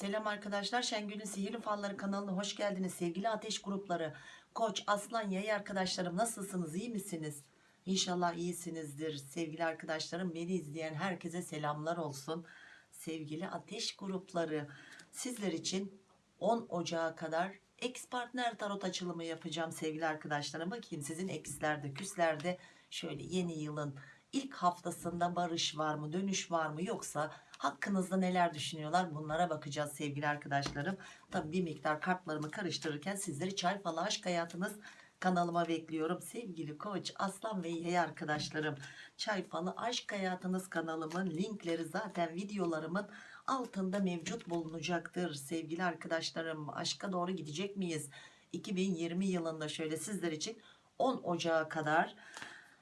Selam arkadaşlar Şengül'ün Sihirli Falları kanalına hoş geldiniz. Sevgili ateş grupları Koç, Aslan, Yay arkadaşlarım nasılsınız iyi misiniz? İnşallah iyisinizdir. Sevgili arkadaşlarım beni izleyen herkese selamlar olsun. Sevgili ateş grupları sizler için 10 Ocağı kadar ex partner tarot açılımı yapacağım sevgili arkadaşlarım. Bakayım sizin ekslerde küslerde şöyle yeni yılın ilk haftasında barış var mı dönüş var mı yoksa hakkınızda neler düşünüyorlar? Bunlara bakacağız sevgili arkadaşlarım. Tabi bir miktar kartlarımı karıştırırken sizleri çay falı aşk hayatınız kanalıma bekliyorum. Sevgili koç aslan ve yay arkadaşlarım çay falı aşk hayatınız kanalımın linkleri zaten videolarımın altında mevcut bulunacaktır. Sevgili arkadaşlarım aşka doğru gidecek miyiz? 2020 yılında şöyle sizler için 10 Ocağı kadar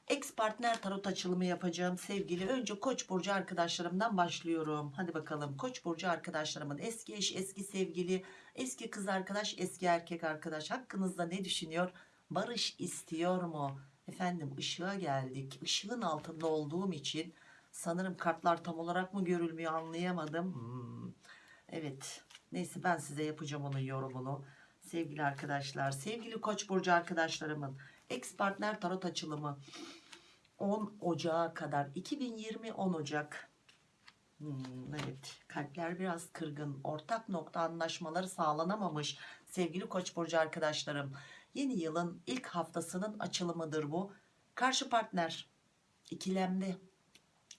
ex partner tarot açılımı yapacağım sevgili. Önce koç burcu arkadaşlarımdan başlıyorum. Hadi bakalım. Koç burcu arkadaşlarımın eski eş eski sevgili eski kız arkadaş eski erkek arkadaş hakkınızda ne düşünüyor? Barış istiyor mu? Efendim ışığa geldik. Işığın altında olduğum için sanırım kartlar tam olarak mı görülmüyor anlayamadım. Hmm. evet. Neyse ben size yapacağım onun yorumunu. Sevgili arkadaşlar sevgili koç burcu arkadaşlarımın ex partner tarot açılımı 10 Ocağı kadar. 2020 10 Ocak. Hmm, evet. Kalpler biraz kırgın. Ortak nokta anlaşmaları sağlanamamış sevgili koç burcu arkadaşlarım. Yeni yılın ilk haftasının açılımıdır bu. Karşı partner ikilemde.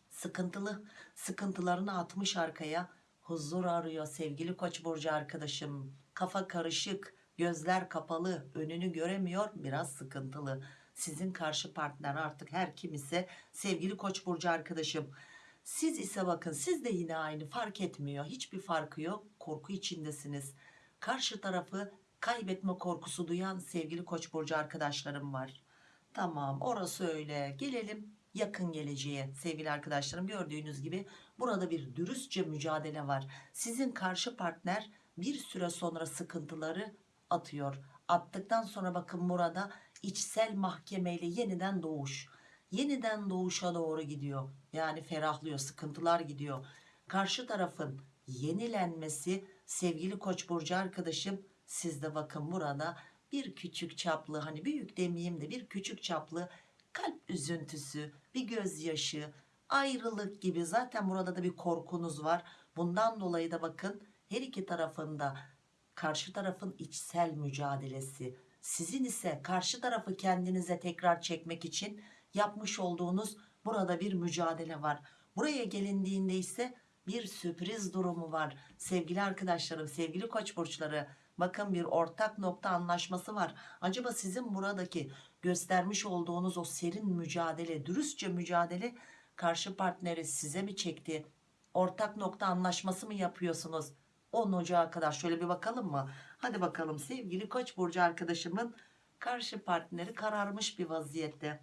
Sıkıntılı sıkıntılarını atmış arkaya. Huzur arıyor sevgili koç burcu arkadaşım. Kafa karışık gözler kapalı önünü göremiyor biraz sıkıntılı sizin karşı partner artık her kim ise sevgili koç burcu arkadaşım. Siz ise bakın siz de yine aynı fark etmiyor. Hiçbir farkı yok korku içindesiniz. Karşı tarafı kaybetme korkusu duyan sevgili koç burcu arkadaşlarım var. Tamam orası öyle. Gelelim yakın geleceğe. Sevgili arkadaşlarım gördüğünüz gibi burada bir dürüstçe mücadele var. Sizin karşı partner bir süre sonra sıkıntıları atıyor. Attıktan sonra bakın burada içsel mahkemeyle yeniden doğuş. Yeniden doğuşa doğru gidiyor. Yani ferahlıyor sıkıntılar gidiyor. Karşı tarafın yenilenmesi sevgili koç burcu arkadaşım sizde bakın burada bir küçük çaplı hani büyük demeyeyim de bir küçük çaplı kalp üzüntüsü bir gözyaşı ayrılık gibi zaten burada da bir korkunuz var. Bundan dolayı da bakın her iki tarafında karşı tarafın içsel mücadelesi sizin ise karşı tarafı kendinize tekrar çekmek için yapmış olduğunuz burada bir mücadele var. Buraya gelindiğinde ise bir sürpriz durumu var. Sevgili arkadaşlarım sevgili koç burçları bakın bir ortak nokta anlaşması var. Acaba sizin buradaki göstermiş olduğunuz o serin mücadele dürüstçe mücadele karşı partneri size mi çekti? Ortak nokta anlaşması mı yapıyorsunuz 10 Ocağı kadar. Şöyle bir bakalım mı? Hadi bakalım sevgili koç burcu arkadaşımın karşı partneri kararmış bir vaziyette.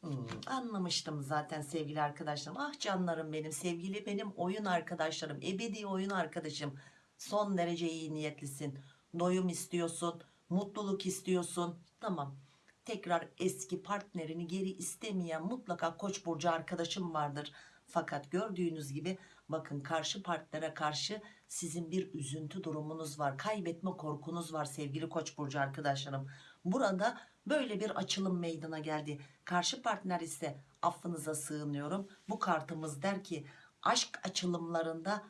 Hmm, anlamıştım zaten sevgili arkadaşlarım. Ah canlarım benim sevgili benim oyun arkadaşlarım ebedi oyun arkadaşım. Son derece iyi niyetlisin. Doyum istiyorsun mutluluk istiyorsun. Tamam. Tekrar eski partnerini geri istemeyen mutlaka koç burcu arkadaşım vardır. Fakat gördüğünüz gibi bakın karşı partnere karşı sizin bir üzüntü durumunuz var kaybetme korkunuz var sevgili koç burcu arkadaşlarım. Burada böyle bir açılım meydana geldi. Karşı partner ise affınıza sığınıyorum. Bu kartımız der ki aşk açılımlarında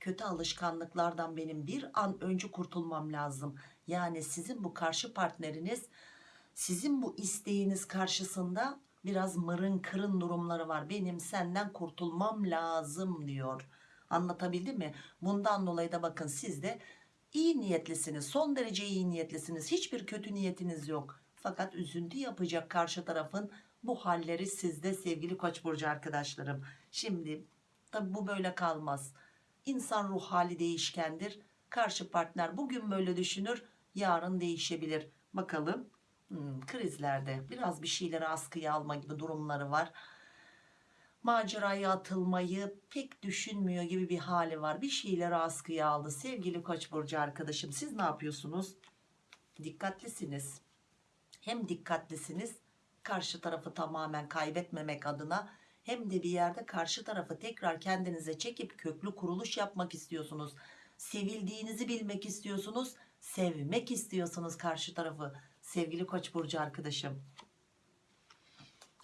kötü alışkanlıklardan benim bir an önce kurtulmam lazım. Yani sizin bu karşı partneriniz sizin bu isteğiniz karşısında biraz mırın kırın durumları var. Benim senden kurtulmam lazım diyor. Anlatabildim mi? Bundan dolayı da bakın siz de iyi niyetlisiniz. Son derece iyi niyetlisiniz. Hiçbir kötü niyetiniz yok. Fakat üzüntü yapacak karşı tarafın bu halleri sizde sevgili koç burcu arkadaşlarım. Şimdi tabi bu böyle kalmaz. İnsan ruh hali değişkendir. Karşı partner bugün böyle düşünür yarın değişebilir. Bakalım hmm, krizlerde biraz bir şeyleri askıya alma gibi durumları var maceraya atılmayı pek düşünmüyor gibi bir hali var bir şeyleri askıya aldı sevgili koç burcu arkadaşım siz ne yapıyorsunuz dikkatlisiniz hem dikkatlisiniz karşı tarafı tamamen kaybetmemek adına hem de bir yerde karşı tarafı tekrar kendinize çekip köklü kuruluş yapmak istiyorsunuz. Sevildiğinizi bilmek istiyorsunuz. Sevmek istiyorsunuz karşı tarafı. Sevgili Koç burcu arkadaşım.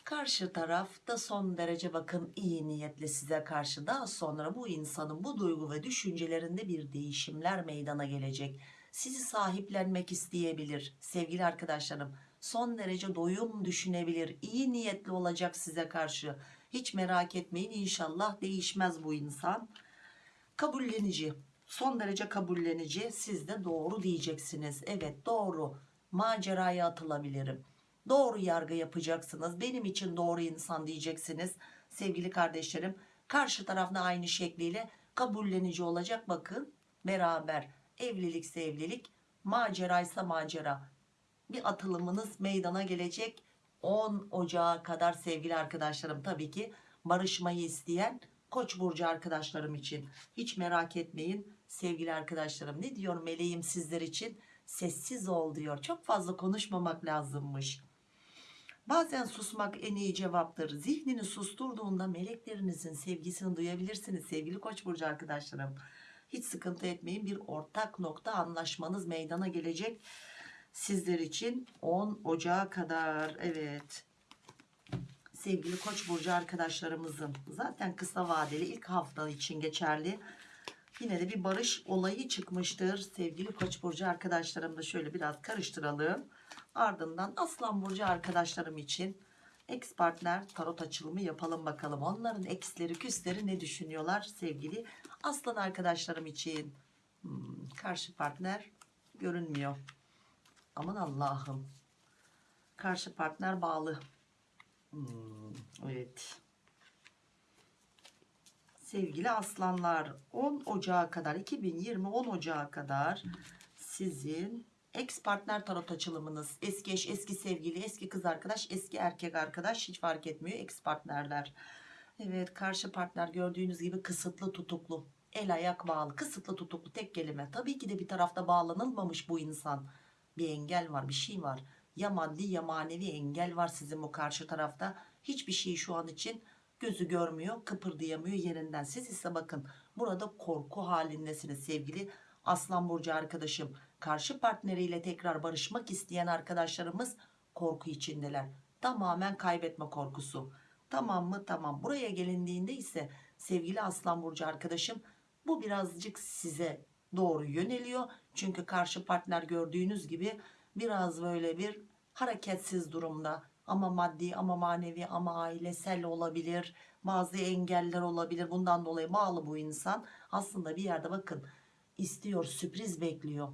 Karşı taraf da son derece bakın iyi niyetli size karşı daha sonra bu insanın bu duygu ve düşüncelerinde bir değişimler meydana gelecek. Sizi sahiplenmek isteyebilir sevgili arkadaşlarım. Son derece doyum düşünebilir. iyi niyetli olacak size karşı. Hiç merak etmeyin inşallah değişmez bu insan. Kabullenici. Son derece kabullenici. Siz de doğru diyeceksiniz. Evet doğru. Maceraya atılabilirim. Doğru yargı yapacaksınız. Benim için doğru insan diyeceksiniz. Sevgili kardeşlerim. Karşı tarafta aynı şekliyle kabullenici olacak. Bakın beraber evlilikse evlilik maceraysa macera bir atılımınız meydana gelecek 10 Ocağı kadar sevgili arkadaşlarım tabii ki barışmayı isteyen Koç burcu arkadaşlarım için hiç merak etmeyin sevgili arkadaşlarım ne diyor meleğim sizler için sessiz ol diyor. Çok fazla konuşmamak lazımmış. Bazen susmak en iyi cevaptır. Zihnini susturduğunda meleklerinizin sevgisini duyabilirsiniz sevgili Koç burcu arkadaşlarım. Hiç sıkıntı etmeyin bir ortak nokta anlaşmanız meydana gelecek sizler için 10 Ocağı kadar. Evet. Sevgili Koç burcu arkadaşlarımızın zaten kısa vadeli ilk hafta için geçerli yine de bir barış olayı çıkmıştır sevgili Koç burcu arkadaşlarım da şöyle biraz karıştıralım ardından Aslan burcu arkadaşlarım için ex partner tarot açılımı yapalım bakalım onların eksleri küsleri ne düşünüyorlar sevgili Aslan arkadaşlarım için Hmm, karşı partner görünmüyor Aman Allah'ım. Karşı partner bağlı. Hmm, evet. Sevgili aslanlar 10 Ocağı kadar 2020 10 Ocağı kadar sizin ex partner tarot açılımınız. Eski eş eski sevgili eski kız arkadaş eski erkek arkadaş hiç fark etmiyor ex partnerler. Evet karşı partner gördüğünüz gibi kısıtlı tutuklu el ayak bağlı kısıtlı tutuklu tek kelime. Tabii ki de bir tarafta bağlanılmamış bu insan. Bir engel var bir şey var. Ya maddi ya manevi engel var sizin bu karşı tarafta. Hiçbir şey şu an için gözü görmüyor kıpırdayamıyor yerinden. Siz ise bakın burada korku halindesiniz sevgili aslan burcu arkadaşım. Karşı partneriyle tekrar barışmak isteyen arkadaşlarımız korku içindeler. Tamamen kaybetme korkusu. Tamam mı? Tamam. Buraya gelindiğinde ise sevgili aslan burcu arkadaşım bu birazcık size doğru yöneliyor. Çünkü karşı partner gördüğünüz gibi biraz böyle bir hareketsiz durumda ama maddi ama manevi ama ailesel olabilir bazı engeller olabilir. Bundan dolayı bağlı bu insan. Aslında bir yerde bakın istiyor sürpriz bekliyor.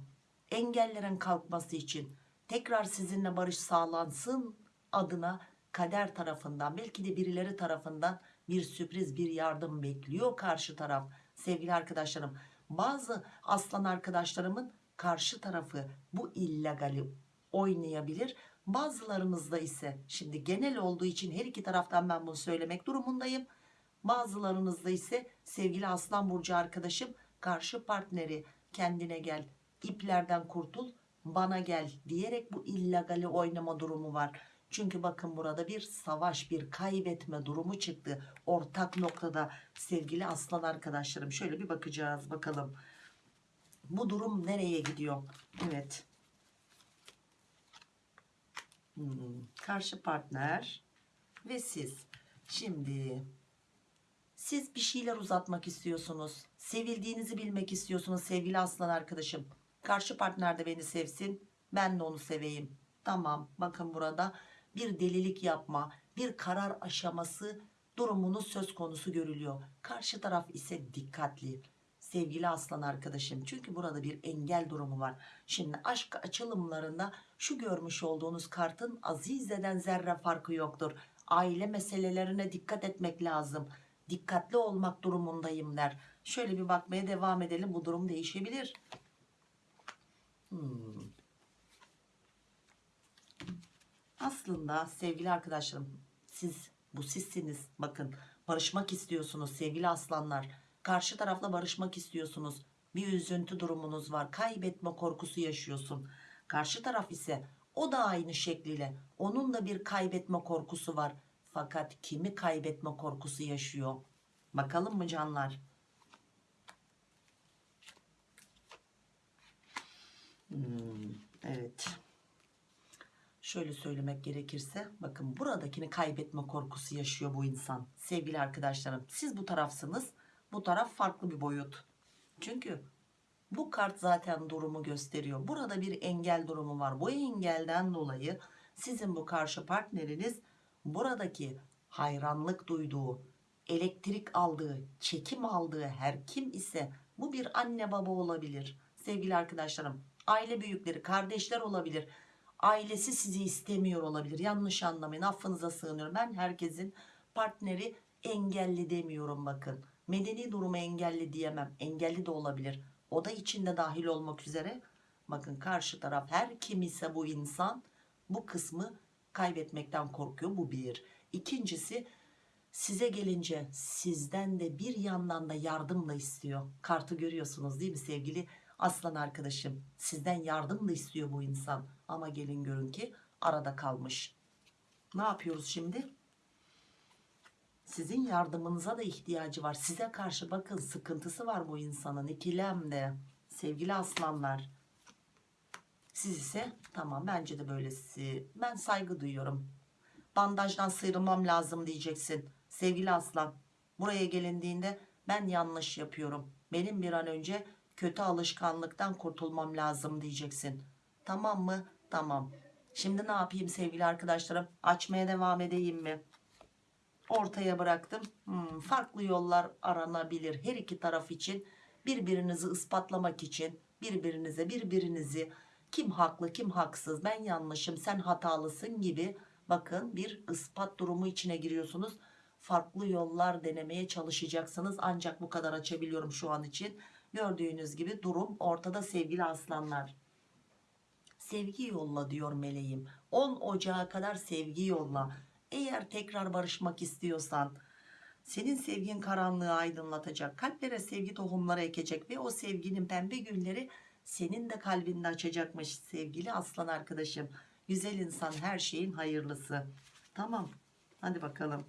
Engellerin kalkması için tekrar sizinle barış sağlansın adına kader tarafından belki de birileri tarafından bir sürpriz bir yardım bekliyor karşı taraf. Sevgili arkadaşlarım bazı aslan arkadaşlarımın karşı tarafı bu illegali oynayabilir bazılarınızda ise şimdi genel olduğu için her iki taraftan ben bunu söylemek durumundayım. Bazılarınızda ise sevgili aslan burcu arkadaşım karşı partneri kendine gel iplerden kurtul bana gel diyerek bu illegali oynama durumu var. Çünkü bakın burada bir savaş bir kaybetme durumu çıktı. Ortak noktada sevgili aslan arkadaşlarım şöyle bir bakacağız bakalım. Bu durum nereye gidiyor? Evet Hmm, karşı partner ve siz. Şimdi siz bir şeyler uzatmak istiyorsunuz. Sevildiğinizi bilmek istiyorsunuz sevgili aslan arkadaşım. Karşı partner de beni sevsin. Ben de onu seveyim. Tamam bakın burada bir delilik yapma bir karar aşaması durumunuz söz konusu görülüyor. Karşı taraf ise dikkatli sevgili aslan arkadaşım. Çünkü burada bir engel durumu var. Şimdi aşk açılımlarında şu görmüş olduğunuz kartın azizeden zerre farkı yoktur. Aile meselelerine dikkat etmek lazım. Dikkatli olmak durumundayım der. Şöyle bir bakmaya devam edelim. Bu durum değişebilir. Hmm. aslında sevgili arkadaşlarım siz bu sizsiniz. Bakın barışmak istiyorsunuz sevgili aslanlar karşı tarafla barışmak istiyorsunuz bir üzüntü durumunuz var kaybetme korkusu yaşıyorsun karşı taraf ise o da aynı şekliyle onun da bir kaybetme korkusu var Fakat kimi kaybetme korkusu yaşıyor? Bakalım mı canlar? Hmm, evet. Şöyle söylemek gerekirse bakın buradakini kaybetme korkusu yaşıyor bu insan. Sevgili arkadaşlarım siz bu tarafsınız. Bu taraf farklı bir boyut. Çünkü bu kart zaten durumu gösteriyor. Burada bir engel durumu var. Bu engelden dolayı sizin bu karşı partneriniz buradaki hayranlık duyduğu, elektrik aldığı, çekim aldığı her kim ise bu bir anne baba olabilir. Sevgili arkadaşlarım, aile büyükleri, kardeşler olabilir. Ailesi sizi istemiyor olabilir. Yanlış anlamayın. Affınıza sığınıyorum. Ben herkesin partneri engelli demiyorum bakın. Medeni durumu engelli diyemem. Engelli de olabilir. O da içinde dahil olmak üzere. Bakın karşı taraf her kim ise bu insan bu kısmı kaybetmekten korkuyor. Bu bir. İkincisi size gelince sizden de bir yandan da yardım da istiyor. Kartı görüyorsunuz değil mi sevgili aslan arkadaşım? Sizden yardım da istiyor bu insan. Ama gelin görün ki arada kalmış. Ne yapıyoruz şimdi? Sizin yardımınıza da ihtiyacı var. Size karşı bakın sıkıntısı var bu insanın ikilemde. Sevgili aslanlar. Siz ise tamam bence de böylesi. Ben saygı duyuyorum. Bandajdan sıyrılmam lazım diyeceksin. Sevgili aslan. Buraya gelindiğinde ben yanlış yapıyorum. Benim bir an önce kötü alışkanlıktan kurtulmam lazım diyeceksin. Tamam mı? Tamam. Şimdi ne yapayım sevgili arkadaşlarım? Açmaya devam edeyim mi? Ortaya bıraktım. Hmm, farklı yollar aranabilir her iki taraf için. Birbirinizi ispatlamak için birbirinize birbirinizi kim haklı kim haksız ben yanlışım sen hatalısın gibi bakın bir ispat durumu içine giriyorsunuz. Farklı yollar denemeye çalışacaksınız ancak bu kadar açabiliyorum şu an için. Gördüğünüz gibi durum ortada sevgili aslanlar. Sevgi yolla diyor meleğim. 10 Ocağı kadar sevgi yolla. Eğer tekrar barışmak istiyorsan senin sevgin karanlığı aydınlatacak. Kalplere sevgi tohumları ekecek ve o sevginin pembe gülleri senin de kalbinde açacakmış sevgili aslan arkadaşım. Güzel insan her şeyin hayırlısı. Tamam. Hadi bakalım.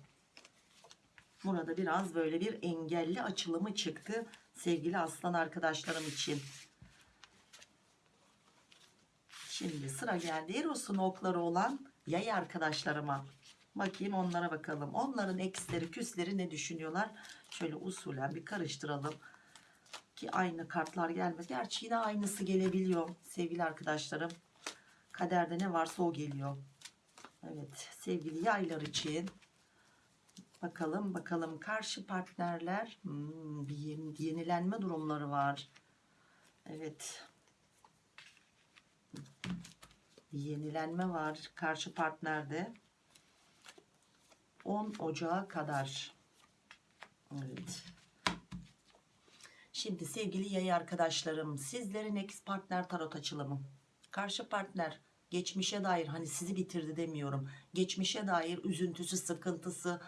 Burada biraz böyle bir engelli açılımı çıktı sevgili aslan arkadaşlarım için. Şimdi sıra geldi Eros'un okları olan yay arkadaşlarıma. Bakayım onlara bakalım. Onların eksleri küsleri ne düşünüyorlar? Şöyle usulen bir karıştıralım. Ki aynı kartlar gelmez. Gerçi yine aynısı gelebiliyor sevgili arkadaşlarım. Kaderde ne varsa o geliyor. Evet sevgili yaylar için. Bakalım bakalım karşı partnerler hmm, bir yeni- yenilenme durumları var. Evet. Bir yenilenme var karşı partnerde. 10 Ocağı kadar. Evet. Şimdi sevgili yay arkadaşlarım sizlerin ex partner tarot açılımı. Karşı partner geçmişe dair hani sizi bitirdi demiyorum. Geçmişe dair üzüntüsü sıkıntısı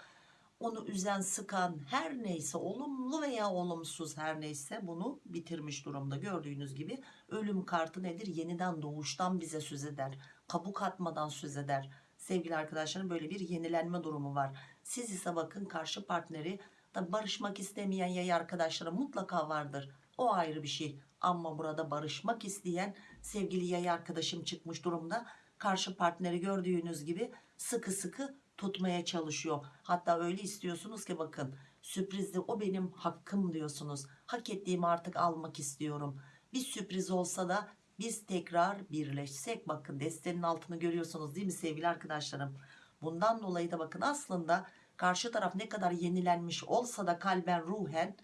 onu üzen sıkan her neyse olumlu veya olumsuz her neyse bunu bitirmiş durumda. Gördüğünüz gibi ölüm kartı nedir? Yeniden doğuştan bize söz eder. Kabuk atmadan söz eder. Sevgili arkadaşlarım böyle bir yenilenme durumu var. Siz ise bakın karşı partneri da barışmak istemeyen yay arkadaşlarım mutlaka vardır. O ayrı bir şey. Ama burada barışmak isteyen sevgili yay arkadaşım çıkmış durumda. Karşı partneri gördüğünüz gibi sıkı sıkı tutmaya çalışıyor. Hatta öyle istiyorsunuz ki bakın sürprizli o benim hakkım diyorsunuz. Hak ettiğimi artık almak istiyorum. Bir sürpriz olsa da biz tekrar birleşsek bakın destenin altını görüyorsunuz değil mi sevgili arkadaşlarım. Bundan dolayı da bakın aslında karşı taraf ne kadar yenilenmiş olsa da kalben ruhen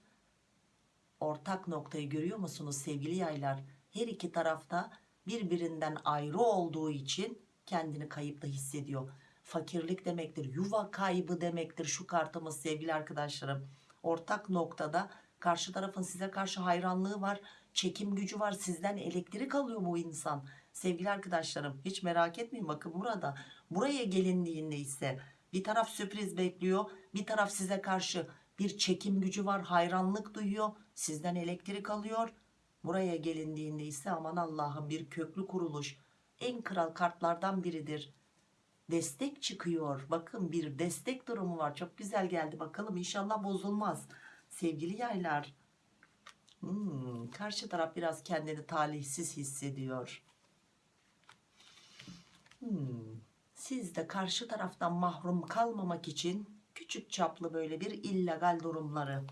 ortak noktayı görüyor musunuz sevgili yaylar? Her iki tarafta birbirinden ayrı olduğu için kendini kayıpta hissediyor. Fakirlik demektir, yuva kaybı demektir şu kartımız sevgili arkadaşlarım. Ortak noktada karşı tarafın size karşı hayranlığı var, çekim gücü var, sizden elektrik alıyor bu insan. Sevgili arkadaşlarım hiç merak etmeyin bakın burada buraya gelindiğinde ise bir taraf sürpriz bekliyor, bir taraf size karşı bir çekim gücü var, hayranlık duyuyor, sizden elektrik alıyor. Buraya gelindiğinde ise aman Allah'ım bir köklü kuruluş en kral kartlardan biridir. destek çıkıyor. Bakın bir destek durumu var. Çok güzel geldi. Bakalım inşallah bozulmaz. Sevgili yaylar. Hmm, karşı taraf biraz kendini talihsiz hissediyor. Hmm, siz de karşı taraftan mahrum kalmamak için küçük çaplı böyle bir illegal durumları.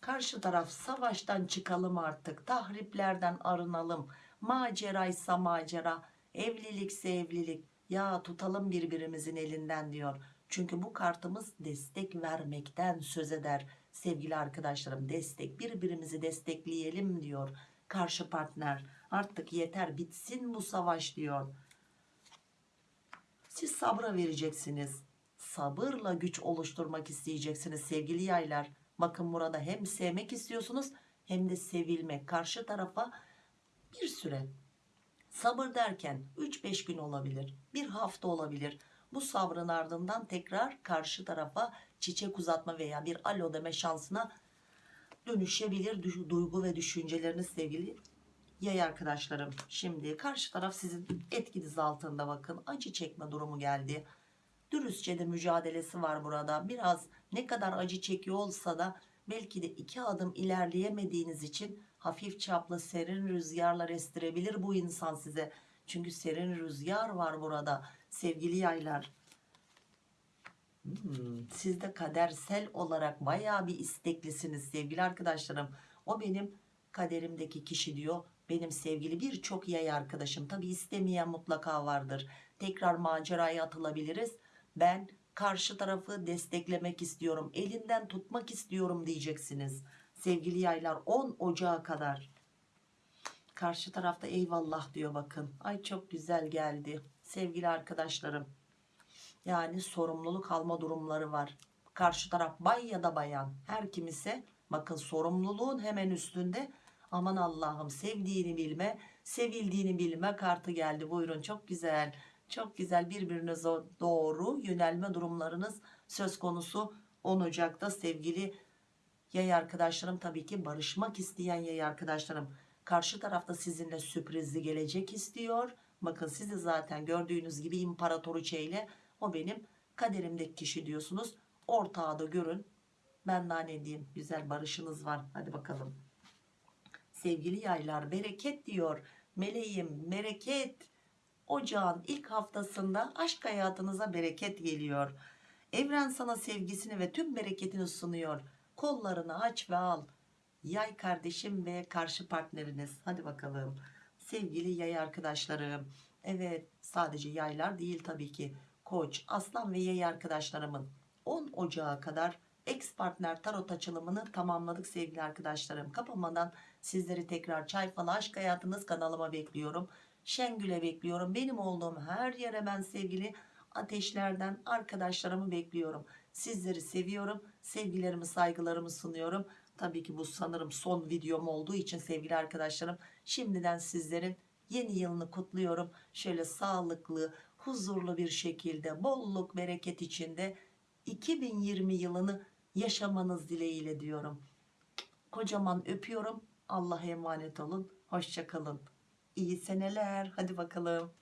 Karşı taraf savaştan çıkalım artık, tahriplerden arınalım. Maceraysa macera, evlilikse evlilik. Ya tutalım birbirimizin elinden diyor. Çünkü bu kartımız destek vermekten söz eder. Sevgili arkadaşlarım destek birbirimizi destekleyelim diyor. Karşı partner artık yeter bitsin bu savaş diyor. Siz sabra vereceksiniz. Sabırla güç oluşturmak isteyeceksiniz sevgili yaylar. Bakın burada hem sevmek istiyorsunuz hem de sevilmek. Karşı tarafa bir süre sabır derken 3-5 gün olabilir. Bir hafta olabilir. Bu sabrın ardından tekrar karşı tarafa çiçek uzatma veya bir alo deme şansına dönüşebilir du- duygu ve düşünceleriniz sevgili yay arkadaşlarım. Şimdi karşı taraf sizin etkiniz altında bakın acı çekme durumu geldi. Dürüstçe de mücadelesi var burada. Biraz ne kadar acı çekiyor olsa da belki de iki adım ilerleyemediğiniz için hafif çaplı serin rüzgarlar estirebilir bu insan size. Çünkü serin rüzgar var burada sevgili yaylar. Hmm, siz de kadersel olarak bayağı bir isteklisiniz sevgili arkadaşlarım. O benim kaderimdeki kişi diyor. Benim sevgili birçok yay arkadaşım. Tabi istemeyen mutlaka vardır. Tekrar maceraya atılabiliriz. Ben karşı tarafı desteklemek istiyorum. Elinden tutmak istiyorum diyeceksiniz. Sevgili yaylar 10 Ocağı kadar. Karşı tarafta eyvallah diyor bakın. Ay çok güzel geldi. Sevgili arkadaşlarım. Yani sorumluluk alma durumları var. Karşı taraf bay ya da bayan. Her kimise bakın sorumluluğun hemen üstünde. Aman Allah'ım sevdiğini bilme, sevildiğini bilme kartı geldi. Buyurun çok güzel. Çok güzel birbirinize doğru yönelme durumlarınız söz konusu 10 Ocak'ta sevgili yay arkadaşlarım tabii ki barışmak isteyen yay arkadaşlarım karşı tarafta sizinle sürprizli gelecek istiyor bakın sizi zaten gördüğünüz gibi imparatoriçe ile o benim kaderimdeki kişi diyorsunuz. Ortağı da görün. Ben daha ne diyeyim? Güzel barışınız var. Hadi bakalım. Sevgili yaylar bereket diyor. Meleğim bereket. Ocağın ilk haftasında aşk hayatınıza bereket geliyor. Evren sana sevgisini ve tüm bereketini sunuyor. Kollarını aç ve al. Yay kardeşim ve karşı partneriniz. Hadi bakalım. Sevgili yay arkadaşlarım. Evet sadece yaylar değil tabii ki koç aslan ve yay arkadaşlarımın 10 Ocağı kadar ex partner tarot açılımını tamamladık sevgili arkadaşlarım. Kapamadan sizleri tekrar çay falı aşk hayatınız kanalıma bekliyorum. Şengül'e bekliyorum. Benim olduğum her yere ben sevgili ateşlerden arkadaşlarımı bekliyorum. Sizleri seviyorum. Sevgilerimi saygılarımı sunuyorum. Tabii ki bu sanırım son videom olduğu için sevgili arkadaşlarım şimdiden sizlerin yeni yılını kutluyorum. Şöyle sağlıklı huzurlu bir şekilde bolluk bereket içinde 2020 yılını yaşamanız dileğiyle diyorum. Kocaman öpüyorum. Allah'a emanet olun. Hoşçakalın iyi seneler. Hadi bakalım